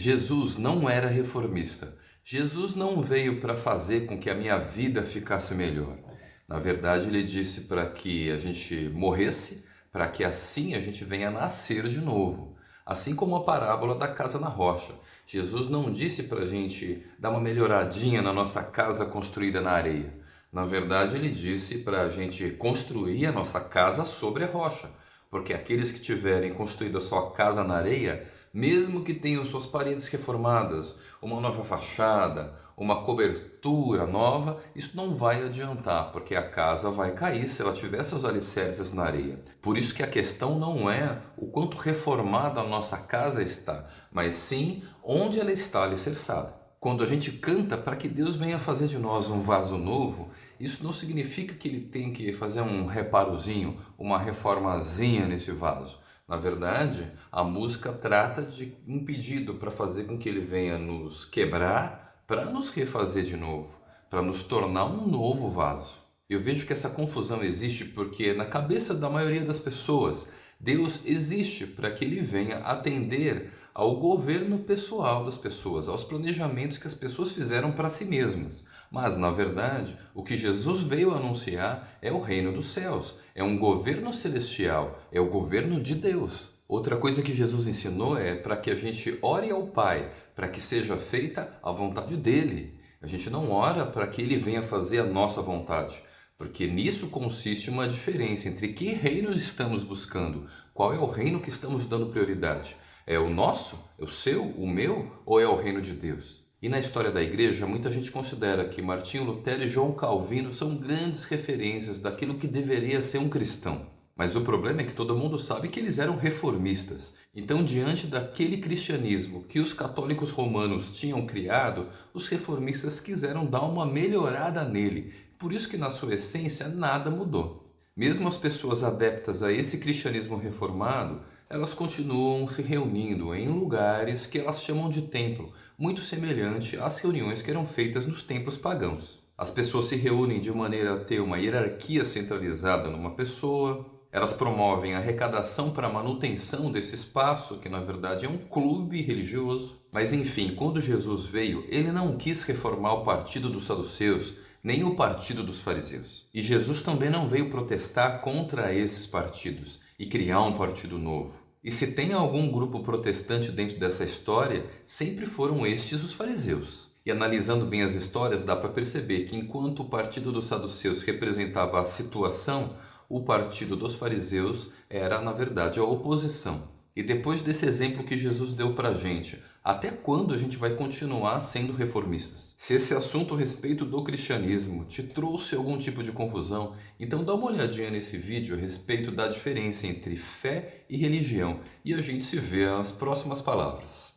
Jesus não era reformista. Jesus não veio para fazer com que a minha vida ficasse melhor. Na verdade, ele disse para que a gente morresse, para que assim a gente venha nascer de novo. Assim como a parábola da casa na rocha. Jesus não disse para a gente dar uma melhoradinha na nossa casa construída na areia. Na verdade, ele disse para a gente construir a nossa casa sobre a rocha. Porque aqueles que tiverem construído a sua casa na areia mesmo que tenham suas paredes reformadas, uma nova fachada, uma cobertura nova, isso não vai adiantar, porque a casa vai cair se ela tiver seus alicerces na areia. Por isso que a questão não é o quanto reformada a nossa casa está, mas sim onde ela está alicerçada. Quando a gente canta para que Deus venha fazer de nós um vaso novo, isso não significa que ele tem que fazer um reparozinho, uma reformazinha nesse vaso. Na verdade, a música trata de um pedido para fazer com que ele venha nos quebrar para nos refazer de novo, para nos tornar um novo vaso. Eu vejo que essa confusão existe porque na cabeça da maioria das pessoas, Deus existe para que ele venha atender ao governo pessoal das pessoas, aos planejamentos que as pessoas fizeram para si mesmas. Mas, na verdade, o que Jesus veio anunciar é o reino dos céus, é um governo celestial, é o governo de Deus. Outra coisa que Jesus ensinou é para que a gente ore ao Pai, para que seja feita a vontade dEle. A gente não ora para que Ele venha fazer a nossa vontade, porque nisso consiste uma diferença entre que reino estamos buscando, qual é o reino que estamos dando prioridade. É o nosso? É o seu? O meu? Ou é o reino de Deus? E na história da igreja, muita gente considera que Martinho Lutero e João Calvino são grandes referências daquilo que deveria ser um cristão. Mas o problema é que todo mundo sabe que eles eram reformistas. Então, diante daquele cristianismo que os católicos romanos tinham criado, os reformistas quiseram dar uma melhorada nele. Por isso que na sua essência nada mudou. Mesmo as pessoas adeptas a esse cristianismo reformado elas continuam se reunindo em lugares que elas chamam de templo, muito semelhante às reuniões que eram feitas nos templos pagãos. As pessoas se reúnem de maneira a ter uma hierarquia centralizada numa pessoa, elas promovem a arrecadação para a manutenção desse espaço, que na verdade é um clube religioso. Mas enfim, quando Jesus veio, ele não quis reformar o partido dos saduceus, nem o partido dos fariseus. E Jesus também não veio protestar contra esses partidos e criar um partido novo. E se tem algum grupo protestante dentro dessa história, sempre foram estes os fariseus. E analisando bem as histórias, dá para perceber que enquanto o partido dos saduceus representava a situação, o partido dos fariseus era, na verdade, a oposição. E depois desse exemplo que Jesus deu para a gente, até quando a gente vai continuar sendo reformistas? Se esse assunto a respeito do cristianismo te trouxe algum tipo de confusão, então dá uma olhadinha nesse vídeo a respeito da diferença entre fé e religião e a gente se vê nas próximas palavras.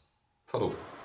Falou!